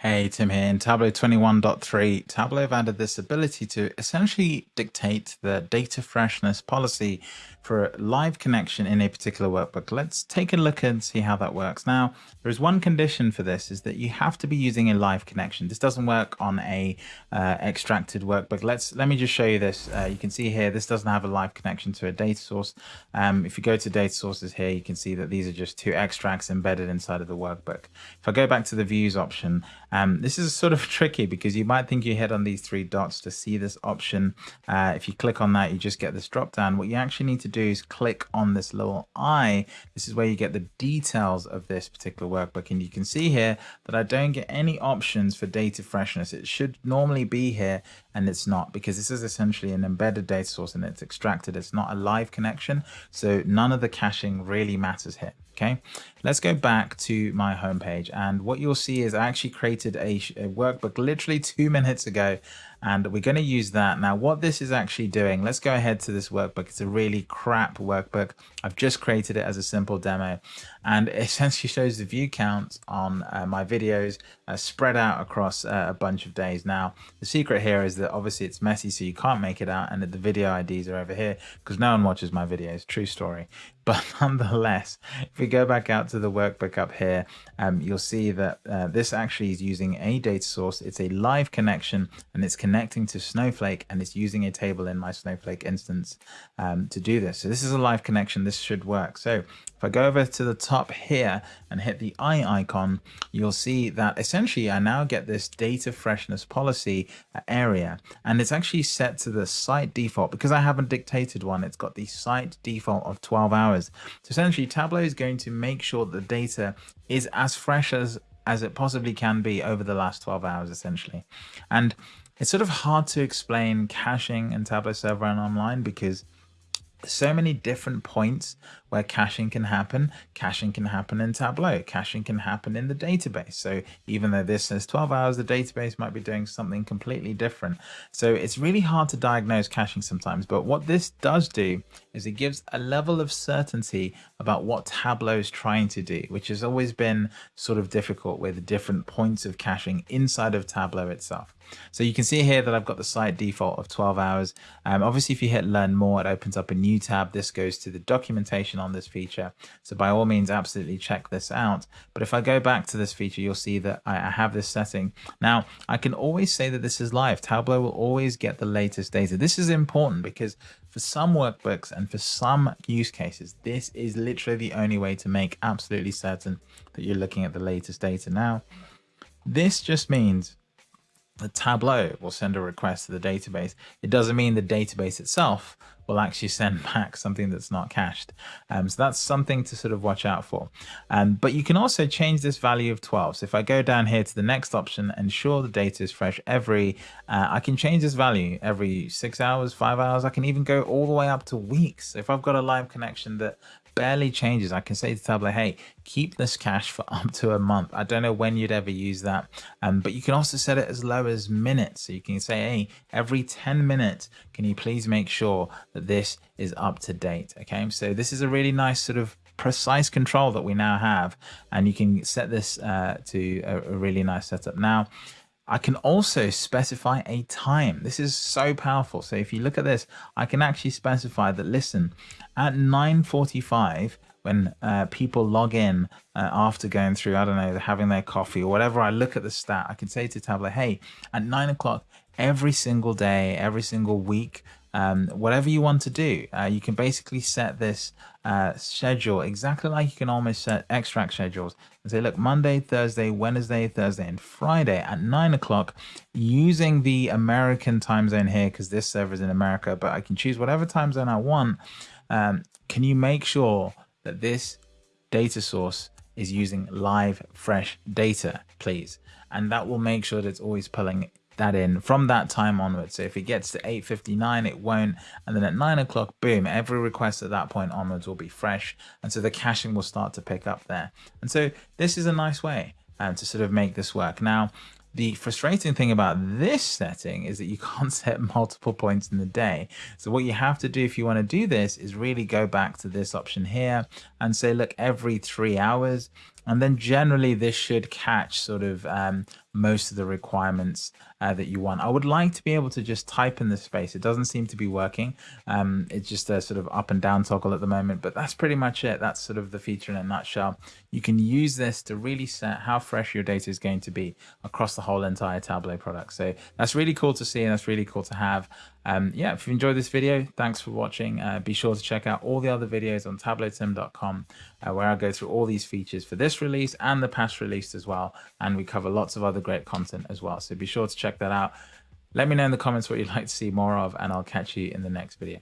Hey, Tim here. In Tableau 21.3, Tableau have added this ability to essentially dictate the data freshness policy for a live connection in a particular workbook. Let's take a look and see how that works. Now, there is one condition for this is that you have to be using a live connection. This doesn't work on a uh, extracted workbook. Let's let me just show you this. Uh, you can see here, this doesn't have a live connection to a data source. Um, if you go to data sources here, you can see that these are just two extracts embedded inside of the workbook. If I go back to the views option, um, this is sort of tricky because you might think you hit on these three dots to see this option. Uh, if you click on that, you just get this drop down. What you actually need to do is click on this little eye. This is where you get the details of this particular workbook. And you can see here that I don't get any options for data freshness. It should normally be here and it's not because this is essentially an embedded data source and it's extracted. It's not a live connection. So none of the caching really matters here. Okay, let's go back to my homepage and what you'll see is I actually created a, a workbook literally two minutes ago and we're going to use that. Now what this is actually doing, let's go ahead to this workbook. It's a really crap workbook. I've just created it as a simple demo and it essentially shows the view count on uh, my videos uh, spread out across uh, a bunch of days. Now the secret here is that obviously it's messy so you can't make it out and that the video IDs are over here because no one watches my videos, true story. But nonetheless, if we go back out to the workbook up here, um, you'll see that uh, this actually is using a data source. It's a live connection and it's connecting to Snowflake and it's using a table in my Snowflake instance um, to do this. So this is a live connection. This should work. So if I go over to the top here and hit the eye icon, you'll see that essentially I now get this data freshness policy area and it's actually set to the site default because I haven't dictated one. It's got the site default of 12 hours. So essentially Tableau is going to make sure the data is as fresh as as it possibly can be over the last 12 hours essentially. And it's sort of hard to explain caching and Tableau Server and online because so many different points where caching can happen. Caching can happen in Tableau. Caching can happen in the database. So even though this says 12 hours, the database might be doing something completely different. So it's really hard to diagnose caching sometimes. But what this does do is it gives a level of certainty about what Tableau is trying to do, which has always been sort of difficult with different points of caching inside of Tableau itself. So you can see here that I've got the site default of 12 hours. Um, obviously, if you hit learn more, it opens up a new tab. This goes to the documentation on this feature. So by all means, absolutely check this out. But if I go back to this feature, you'll see that I have this setting. Now, I can always say that this is live. Tableau will always get the latest data. This is important because for some workbooks and for some use cases, this is literally the only way to make absolutely certain that you're looking at the latest data. Now, this just means the Tableau will send a request to the database. It doesn't mean the database itself will actually send back something that's not cached. Um, so that's something to sort of watch out for. Um, but you can also change this value of 12. So if I go down here to the next option, ensure the data is fresh every, uh, I can change this value every six hours, five hours. I can even go all the way up to weeks. So if I've got a live connection that barely changes, I can say to Tableau, hey, keep this cache for up to a month. I don't know when you'd ever use that, um, but you can also set it as low as minutes. So you can say, hey, every 10 minutes, can you please make sure that this is up to date? Okay, so this is a really nice sort of precise control that we now have, and you can set this uh, to a, a really nice setup. Now, I can also specify a time. This is so powerful. So if you look at this, I can actually specify that, listen, at 9.45, when uh, people log in uh, after going through, I don't know, having their coffee or whatever, I look at the stat, I can say to Tableau, hey, at nine o'clock, every single day, every single week, um, whatever you want to do. Uh, you can basically set this uh, schedule exactly like you can almost set extract schedules and say, look, Monday, Thursday, Wednesday, Thursday, and Friday at nine o'clock using the American time zone here because this server is in America, but I can choose whatever time zone I want. Um, can you make sure that this data source is using live, fresh data, please? And that will make sure that it's always pulling that in from that time onwards. So if it gets to 8.59, it won't. And then at 9 o'clock, boom, every request at that point onwards will be fresh. And so the caching will start to pick up there. And so this is a nice way um, to sort of make this work. Now, the frustrating thing about this setting is that you can't set multiple points in the day. So what you have to do if you want to do this is really go back to this option here and say, look, every three hours. And then generally this should catch sort of um, most of the requirements uh, that you want. I would like to be able to just type in the space. It doesn't seem to be working. Um, it's just a sort of up and down toggle at the moment, but that's pretty much it. That's sort of the feature in a nutshell. You can use this to really set how fresh your data is going to be across the whole entire Tableau product. So that's really cool to see and that's really cool to have. Um, yeah, if you enjoyed this video, thanks for watching. Uh, be sure to check out all the other videos on tableautim.com uh, where I go through all these features for this release and the past release as well. And we cover lots of other great content as well. So be sure to check that out. Let me know in the comments what you'd like to see more of and I'll catch you in the next video.